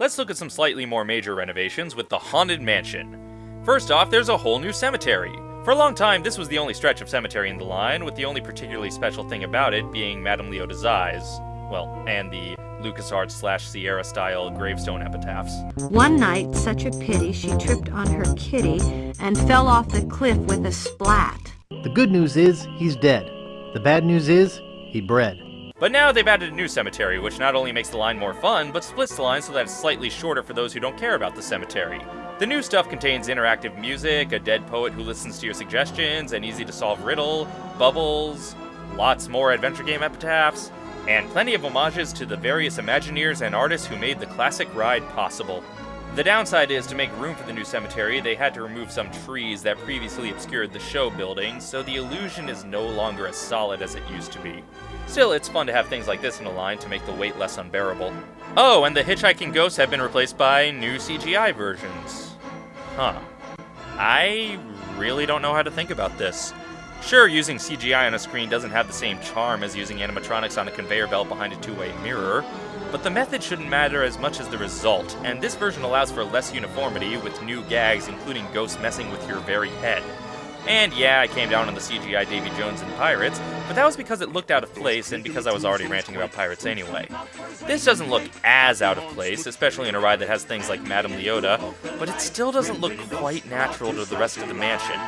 Let's look at some slightly more major renovations with the Haunted Mansion. First off, there's a whole new cemetery. For a long time, this was the only stretch of cemetery in the line, with the only particularly special thing about it being Madame Leota's eyes. Well, and the LucasArts slash Sierra style gravestone epitaphs. One night, such a pity, she tripped on her kitty and fell off the cliff with a splat. The good news is he's dead. The bad news is he bred. But now they've added a new cemetery, which not only makes the line more fun, but splits the line so that it's slightly shorter for those who don't care about the cemetery. The new stuff contains interactive music, a dead poet who listens to your suggestions, an easy to solve riddle, bubbles, lots more adventure game epitaphs, and plenty of homages to the various Imagineers and artists who made the classic ride possible. The downside is to make room for the new cemetery, they had to remove some trees that previously obscured the show building, so the illusion is no longer as solid as it used to be. Still, it's fun to have things like this in a line to make the wait less unbearable. Oh, and the hitchhiking ghosts have been replaced by new CGI versions. Huh. I really don't know how to think about this. Sure, using CGI on a screen doesn't have the same charm as using animatronics on a conveyor belt behind a two-way mirror, but the method shouldn't matter as much as the result, and this version allows for less uniformity with new gags including ghosts messing with your very head. And yeah, I came down on the CGI Davy Jones and Pirates, but that was because it looked out of place and because I was already ranting about pirates anyway. This doesn't look as out of place, especially in a ride that has things like Madame Leota, but it still doesn't look quite natural to the rest of the mansion.